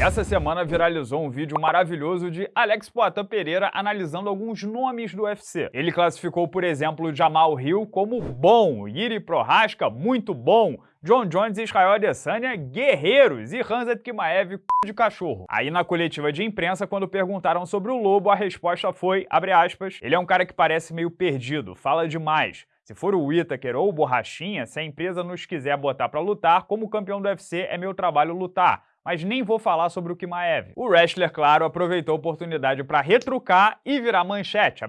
Essa semana viralizou um vídeo maravilhoso de Alex Poitin Pereira analisando alguns nomes do UFC. Ele classificou, por exemplo, Jamal Hill como bom, Yiri Prohaska muito bom, John Jones e Israel Adesanya, guerreiros, e Hanzat Kimaev, c... de cachorro. Aí na coletiva de imprensa, quando perguntaram sobre o Lobo, a resposta foi, abre aspas, ele é um cara que parece meio perdido, fala demais. Se for o Whittaker ou o Borrachinha, se a empresa nos quiser botar pra lutar, como campeão do UFC é meu trabalho lutar mas nem vou falar sobre o Kimaev. O wrestler, claro, aproveitou a oportunidade para retrucar e virar manchete,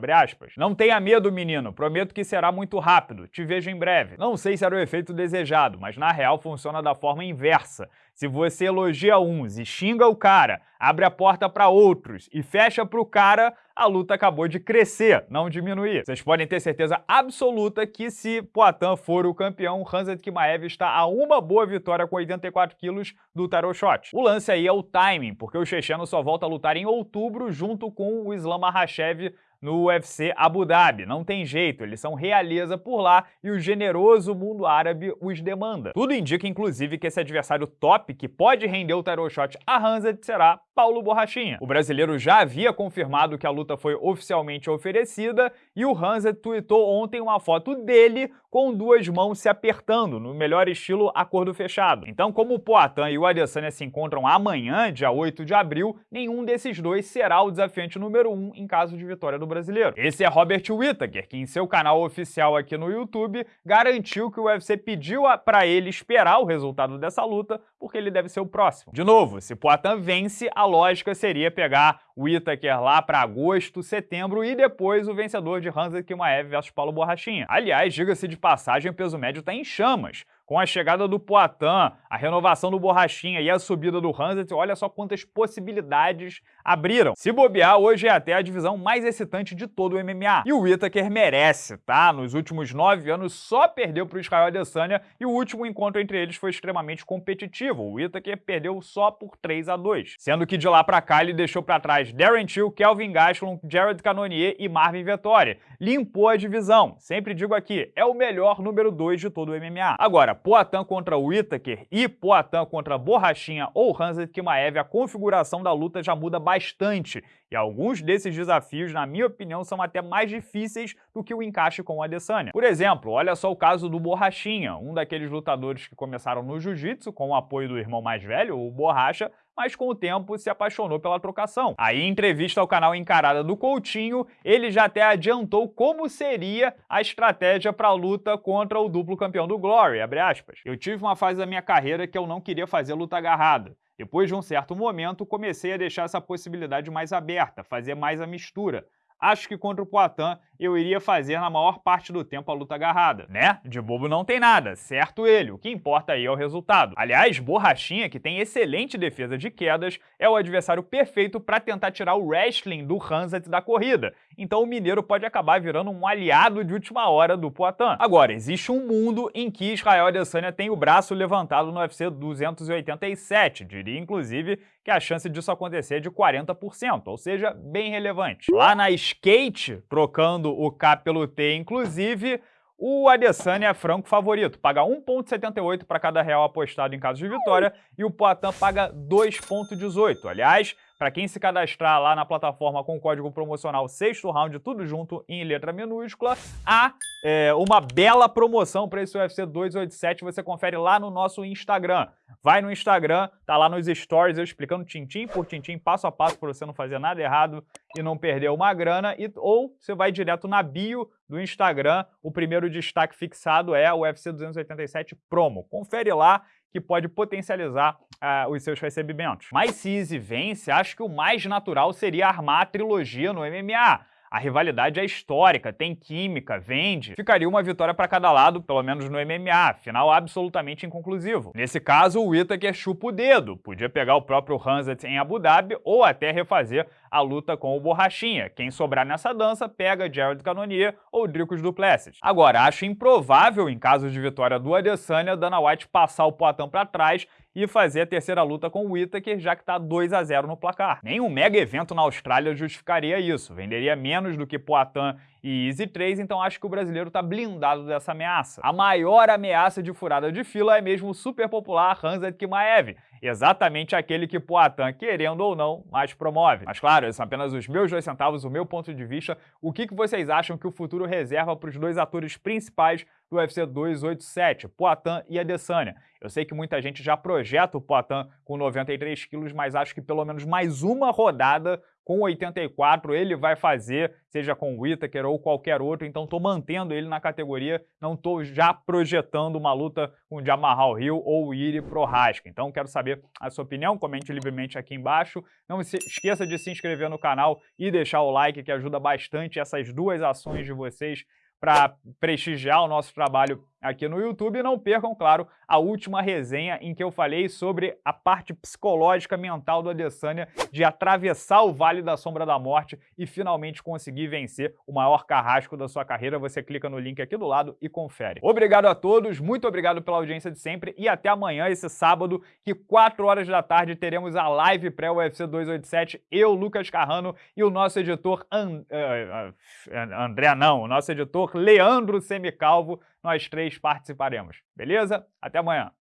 Não tenha medo, menino, prometo que será muito rápido, te vejo em breve. Não sei se era o efeito desejado, mas na real funciona da forma inversa. Se você elogia uns e xinga o cara, abre a porta para outros e fecha para o cara, a luta acabou de crescer, não diminuir. Vocês podem ter certeza absoluta que se Poatan for o campeão, Hanzat Kimaev está a uma boa vitória com 84 quilos do Tarot Shot. O lance aí é o timing, porque o checheno só volta a lutar em outubro junto com o Islam Makhachev no UFC Abu Dhabi. Não tem jeito, eles são realeza por lá e o generoso mundo árabe os demanda. Tudo indica, inclusive, que esse adversário top que pode render o title shot a Hanzat será Paulo Borrachinha. O brasileiro já havia confirmado que a luta foi oficialmente oferecida e o Hanzat tweetou ontem uma foto dele com duas mãos se apertando, no melhor estilo acordo fechado. Então, como o Poatan e o Adesanya se encontram amanhã, dia 8 de abril, nenhum desses dois será o desafiante número 1 um em caso de vitória do brasileiro. Esse é Robert Whittaker, que em seu canal oficial aqui no YouTube garantiu que o UFC pediu para ele esperar o resultado dessa luta, porque ele deve ser o próximo. De novo, se Poatan vence, a lógica seria pegar o Whittaker lá para agosto, setembro e depois o vencedor de Hansa Kimaev versus Paulo Borrachinha. Aliás, diga-se de passagem, o peso médio está em chamas. Com a chegada do Poitin, a renovação do Borrachinha e a subida do Hanset, olha só quantas possibilidades abriram. Se bobear, hoje é até a divisão mais excitante de todo o MMA. E o Whittaker merece, tá? Nos últimos nove anos só perdeu para o Israel Adesanya e o último encontro entre eles foi extremamente competitivo. O Whittaker perdeu só por 3 a 2 Sendo que de lá para cá ele deixou para trás Darren Till, Kelvin Gastelum, Jared Cannonier e Marvin Vettori. Limpou a divisão. Sempre digo aqui, é o melhor número 2 de todo o MMA. Agora, Poatan contra o Whittaker e Poatan contra Borrachinha ou Hanset Kimaev, a configuração da luta já muda bastante. E alguns desses desafios, na minha opinião, são até mais difíceis do que o encaixe com o Adesanya. Por exemplo, olha só o caso do Borrachinha, um daqueles lutadores que começaram no jiu-jitsu com o apoio do irmão mais velho, o Borracha, mas com o tempo se apaixonou pela trocação. Aí, em entrevista ao canal Encarada do Coutinho, ele já até adiantou como seria a estratégia para a luta contra o duplo campeão do Glory, Eu tive uma fase da minha carreira que eu não queria fazer luta agarrada. Depois de um certo momento, comecei a deixar essa possibilidade mais aberta, fazer mais a mistura. Acho que contra o Poitin eu iria fazer na maior parte do tempo a luta agarrada, né? De bobo não tem nada, certo ele, o que importa aí é o resultado. Aliás, Borrachinha, que tem excelente defesa de quedas, é o adversário perfeito para tentar tirar o wrestling do Hanzat da corrida, então o mineiro pode acabar virando um aliado de última hora do Poitin. Agora, existe um mundo em que Israel Adesanya tem o braço levantado no UFC 287, diria inclusive que a chance disso acontecer é de 40%, ou seja, bem relevante. Lá na Skate, trocando o K pelo T, inclusive, o Adesanya é franco favorito, paga 1,78 para cada real apostado em caso de vitória e o Poitin paga 2,18. Aliás, para quem se cadastrar lá na plataforma com o código promocional sexto round, tudo junto em letra minúscula, há é, uma bela promoção para esse UFC 287, você confere lá no nosso Instagram. Vai no Instagram, tá lá nos stories eu explicando tintim por tintim, passo a passo, para você não fazer nada errado e não perder uma grana, e, ou você vai direto na bio do Instagram, o primeiro destaque fixado é o UFC 287 Promo. Confere lá que pode potencializar uh, os seus recebimentos. Mas se Easy vence, acho que o mais natural seria armar a trilogia no MMA. A rivalidade é histórica, tem química, vende. Ficaria uma vitória para cada lado, pelo menos no MMA, final absolutamente inconclusivo. Nesse caso, o Whittaker chupa o dedo. Podia pegar o próprio Hanzat em Abu Dhabi ou até refazer a luta com o Borrachinha. Quem sobrar nessa dança pega Jared Cannonier ou Dricos Duplessis. Agora, acho improvável, em caso de vitória do Adesanya, Dana White passar o Poitin para trás e fazer a terceira luta com o Whittaker, já que está 2 a 0 no placar. Nenhum mega evento na Austrália justificaria isso, venderia menos menos do que Poatan e Easy 3, então acho que o brasileiro está blindado dessa ameaça. A maior ameaça de furada de fila é mesmo o super popular Hanzat Kimaev, exatamente aquele que Poatan, querendo ou não, mais promove. Mas claro, esses são apenas os meus dois centavos, o meu ponto de vista. O que, que vocês acham que o futuro reserva para os dois atores principais do UFC 287, Poatan e Adesanya? Eu sei que muita gente já projeta o Poatan com 93 quilos, mas acho que pelo menos mais uma rodada com 84 ele vai fazer, seja com o Whittaker ou qualquer outro, então estou mantendo ele na categoria, não estou já projetando uma luta com o Jamarral Hill ou o Iri Prohaska. Então quero saber a sua opinião, comente livremente aqui embaixo. Não se esqueça de se inscrever no canal e deixar o like, que ajuda bastante essas duas ações de vocês para prestigiar o nosso trabalho aqui no YouTube. E não percam, claro, a última resenha em que eu falei sobre a parte psicológica mental do Adesanya de atravessar o Vale da Sombra da Morte e finalmente conseguir vencer o maior carrasco da sua carreira. Você clica no link aqui do lado e confere. Obrigado a todos, muito obrigado pela audiência de sempre e até amanhã, esse sábado, que 4 horas da tarde teremos a live pré-UFC 287, eu, Lucas Carrano e o nosso editor And... Uh, uh, André não, o nosso editor Leandro Semicalvo nós três participaremos. Beleza? Até amanhã.